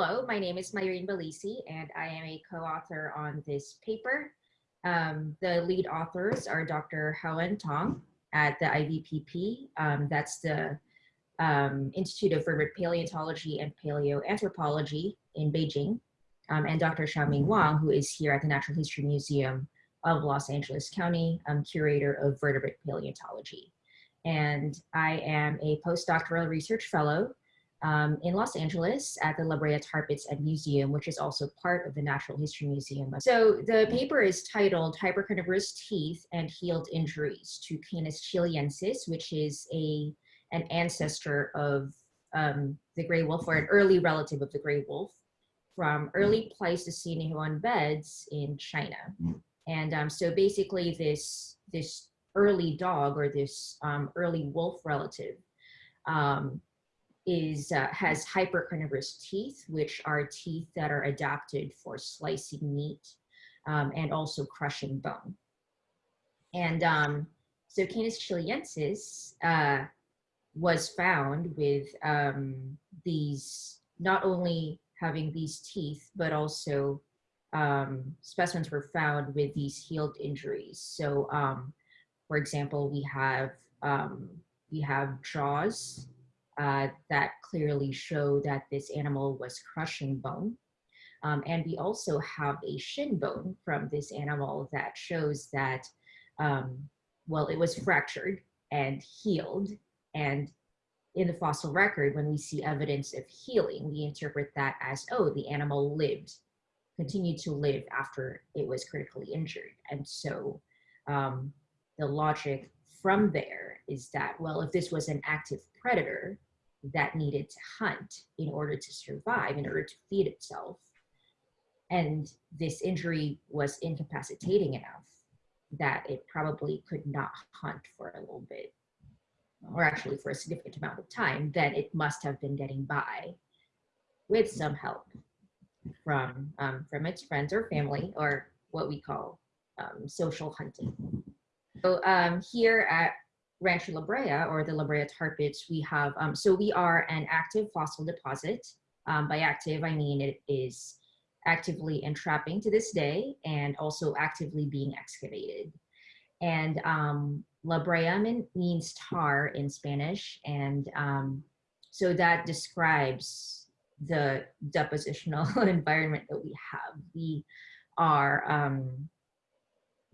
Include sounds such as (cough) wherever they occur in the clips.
Hello, my name is Mairin Balisi, and I am a co-author on this paper. Um, the lead authors are Dr. Haowen Tong at the IVPP. Um, that's the um, Institute of Vertebrate Paleontology and Paleoanthropology in Beijing, um, and Dr. Xiaoming Wang, who is here at the Natural History Museum of Los Angeles County, um, curator of vertebrate paleontology. And I am a postdoctoral research fellow um, in Los Angeles at the La Brea Tar Pits and Museum, which is also part of the Natural History Museum. So the paper is titled Hypercarnivorous Teeth and Healed Injuries to Canis chihliensis, which is a an ancestor of um, the gray wolf or an early relative of the gray wolf from early Pleistocene Huan beds in China. And um, so basically this, this early dog or this um, early wolf relative um, is uh, has hypercarnivorous teeth, which are teeth that are adapted for slicing meat um, and also crushing bone. And um, so Canis chihliensis uh, was found with um, these, not only having these teeth, but also um, specimens were found with these healed injuries. So um, for example, we have, um, we have jaws uh, that clearly show that this animal was crushing bone. Um, and we also have a shin bone from this animal that shows that, um, well, it was fractured and healed. And in the fossil record, when we see evidence of healing, we interpret that as, oh, the animal lived, continued to live after it was critically injured. And so um, the logic from there is that, well, if this was an active predator, that needed to hunt in order to survive, in order to feed itself. And this injury was incapacitating enough that it probably could not hunt for a little bit, or actually for a significant amount of time, then it must have been getting by with some help from, um, from its friends or family, or what we call um, social hunting. So um, here at Rancho La Brea or the La Brea tar pits, we have, um, so we are an active fossil deposit. Um, by active, I mean it is actively entrapping to this day and also actively being excavated. And um, La Brea means tar in Spanish. And um, so that describes the depositional (laughs) environment that we have. We are um,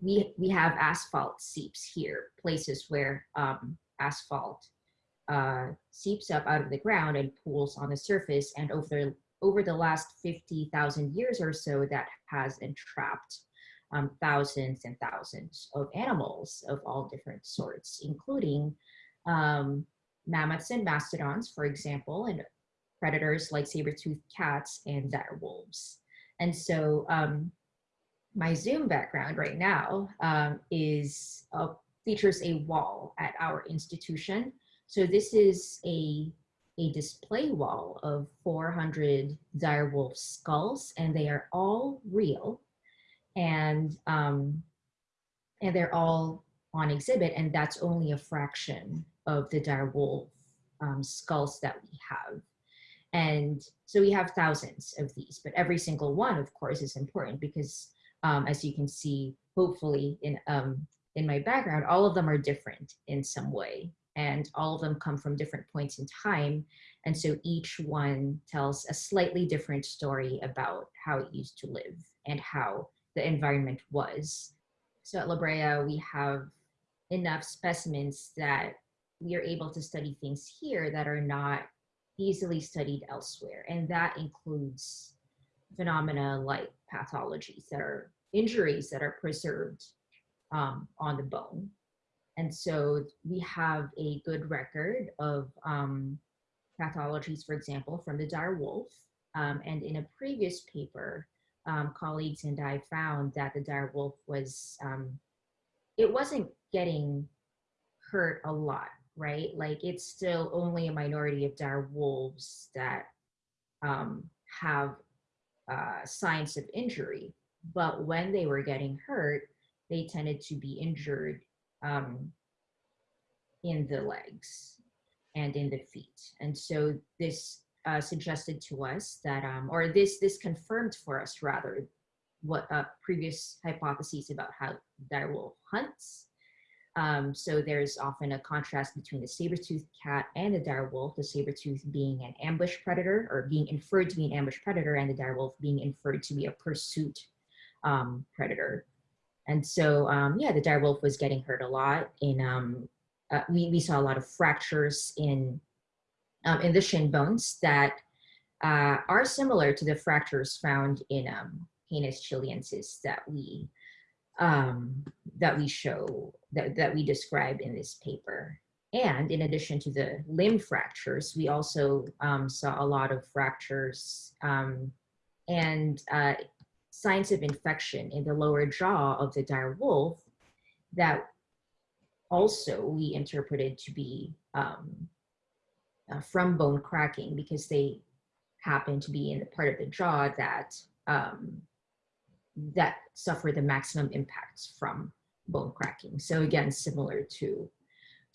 we, we have asphalt seeps here, places where um, asphalt uh, seeps up out of the ground and pools on the surface. And over, over the last 50,000 years or so, that has entrapped um, thousands and thousands of animals of all different sorts, including um, mammoths and mastodons, for example, and predators like saber-toothed cats and dire wolves. And so um, my Zoom background right now um, is uh, features a wall at our institution. So this is a, a display wall of 400 direwolf skulls and they are all real and, um, and they're all on exhibit and that's only a fraction of the direwolf um, skulls that we have. And so we have thousands of these, but every single one, of course, is important because um, as you can see, hopefully in, um, in my background, all of them are different in some way and all of them come from different points in time. And so each one tells a slightly different story about how it used to live and how the environment was. So at La Brea, we have enough specimens that we are able to study things here that are not easily studied elsewhere. And that includes phenomena like pathologies that are injuries that are preserved um, on the bone. And so we have a good record of um, pathologies, for example, from the dire wolf. Um, and in a previous paper, um, colleagues and I found that the dire wolf was, um, it wasn't getting hurt a lot, right? Like it's still only a minority of dire wolves that um, have uh, signs of injury. But when they were getting hurt, they tended to be injured um, in the legs and in the feet. And so this uh, suggested to us that, um, or this this confirmed for us rather, what uh, previous hypotheses about how direwolf hunts. Um, so there's often a contrast between the saber-toothed cat and the direwolf, the saber-tooth being an ambush predator or being inferred to be an ambush predator and the direwolf being inferred to be a pursuit um, predator. And so, um, yeah, the dire wolf was getting hurt a lot. In um, uh, we we saw a lot of fractures in um, in the shin bones that uh, are similar to the fractures found in um, Canis chihliensis that we um, that we show that that we describe in this paper. And in addition to the limb fractures, we also um, saw a lot of fractures um, and uh, signs of infection in the lower jaw of the dire wolf that also we interpreted to be um, uh, from bone cracking because they happen to be in the part of the jaw that um, that suffer the maximum impacts from bone cracking. So again, similar to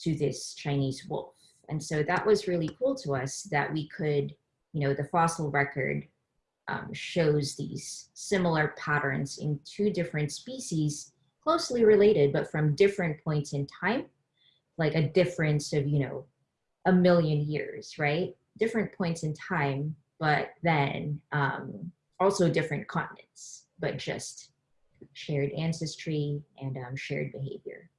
to this Chinese wolf. And so that was really cool to us that we could, you know, the fossil record um, shows these similar patterns in two different species, closely related, but from different points in time, like a difference of, you know, a million years, right? Different points in time, but then um, also different continents, but just shared ancestry and um, shared behavior.